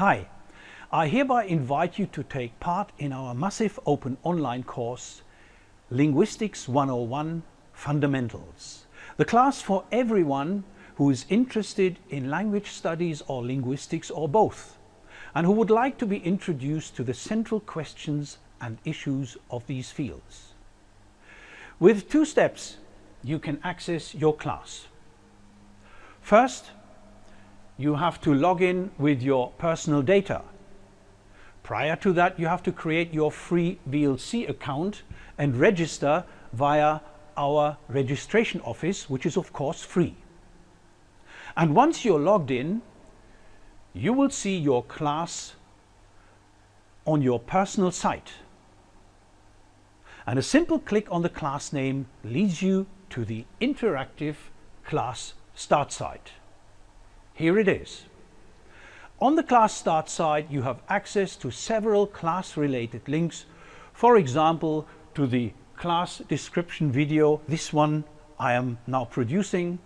Hi, I hereby invite you to take part in our massive open online course Linguistics 101 Fundamentals, the class for everyone who is interested in language studies or linguistics or both, and who would like to be introduced to the central questions and issues of these fields. With two steps, you can access your class. First, you have to log in with your personal data. Prior to that, you have to create your free VLC account and register via our registration office, which is of course free. And once you're logged in, you will see your class on your personal site. And a simple click on the class name leads you to the interactive class start site. Here it is. On the class start site you have access to several class related links, for example to the class description video, this one I am now producing,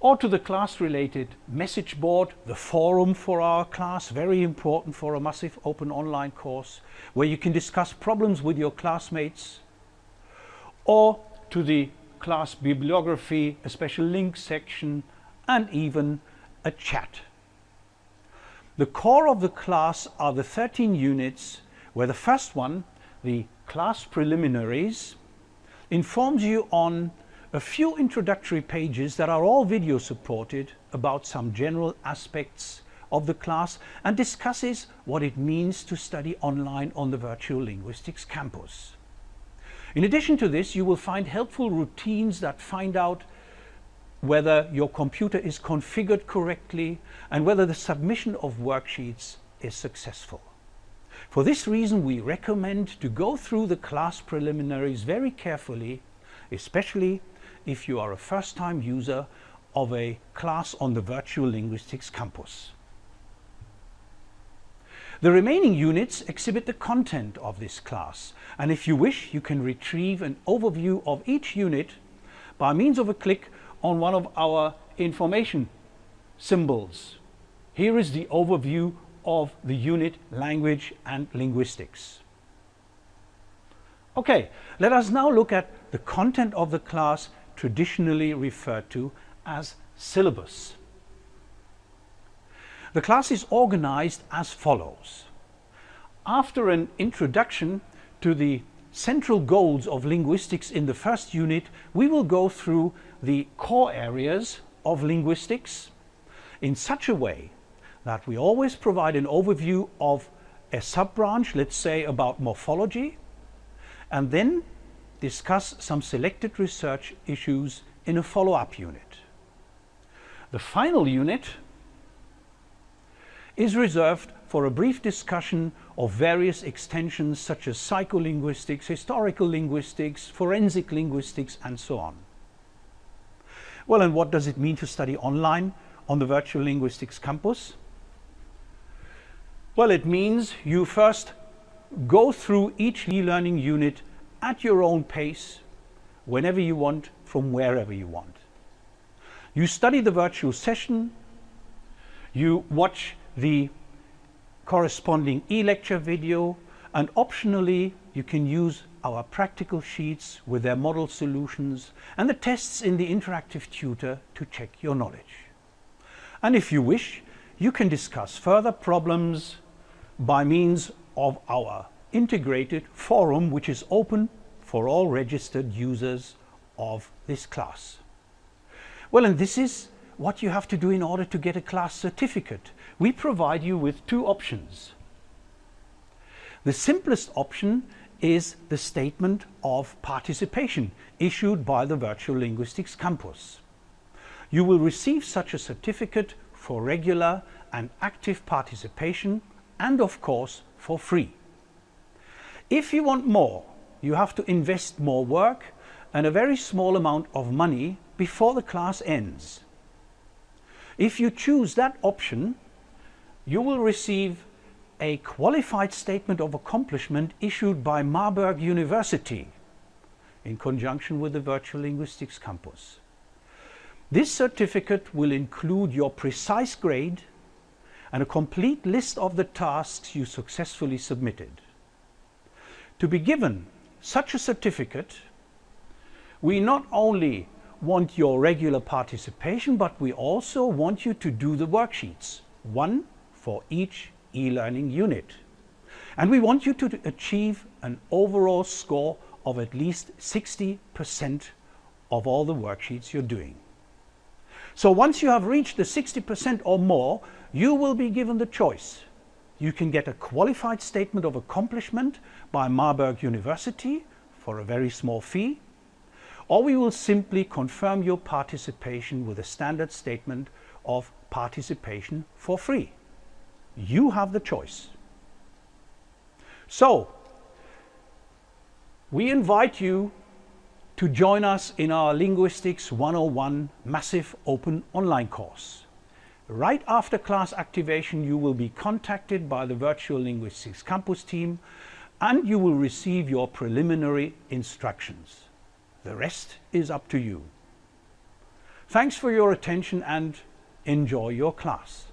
or to the class related message board, the forum for our class, very important for a massive open online course, where you can discuss problems with your classmates, or to the class bibliography, a special link section, and even a chat. The core of the class are the 13 units where the first one, the class preliminaries, informs you on a few introductory pages that are all video supported about some general aspects of the class and discusses what it means to study online on the Virtual Linguistics campus. In addition to this, you will find helpful routines that find out whether your computer is configured correctly and whether the submission of worksheets is successful. For this reason we recommend to go through the class preliminaries very carefully, especially if you are a first-time user of a class on the Virtual Linguistics campus. The remaining units exhibit the content of this class and if you wish you can retrieve an overview of each unit by means of a click on one of our information symbols. Here is the overview of the unit language and linguistics. Okay, let us now look at the content of the class traditionally referred to as syllabus. The class is organized as follows. After an introduction to the central goals of linguistics in the first unit, we will go through the core areas of linguistics in such a way that we always provide an overview of a sub-branch, let's say about morphology, and then discuss some selected research issues in a follow-up unit. The final unit is reserved for a brief discussion of various extensions such as psycholinguistics, historical linguistics, forensic linguistics and so on. Well, and what does it mean to study online on the Virtual Linguistics campus? Well, it means you first go through each e-learning unit at your own pace, whenever you want, from wherever you want. You study the virtual session, you watch the corresponding e-lecture video, and optionally you can use our practical sheets with their model solutions and the tests in the interactive tutor to check your knowledge. And if you wish, you can discuss further problems by means of our integrated forum which is open for all registered users of this class. Well, and this is what you have to do in order to get a class certificate. We provide you with two options. The simplest option is the statement of participation issued by the Virtual Linguistics Campus. You will receive such a certificate for regular and active participation and of course for free. If you want more, you have to invest more work and a very small amount of money before the class ends. If you choose that option, you will receive a qualified statement of accomplishment issued by Marburg University in conjunction with the Virtual Linguistics Campus. This certificate will include your precise grade and a complete list of the tasks you successfully submitted. To be given such a certificate, we not only want your regular participation, but we also want you to do the worksheets, one for each e-learning unit. And we want you to achieve an overall score of at least 60% of all the worksheets you're doing. So once you have reached the 60% or more, you will be given the choice. You can get a qualified statement of accomplishment by Marburg University for a very small fee, or we will simply confirm your participation with a standard statement of participation for free. You have the choice. So, we invite you to join us in our Linguistics 101 massive open online course. Right after class activation, you will be contacted by the Virtual Linguistics Campus team and you will receive your preliminary instructions. The rest is up to you. Thanks for your attention and enjoy your class.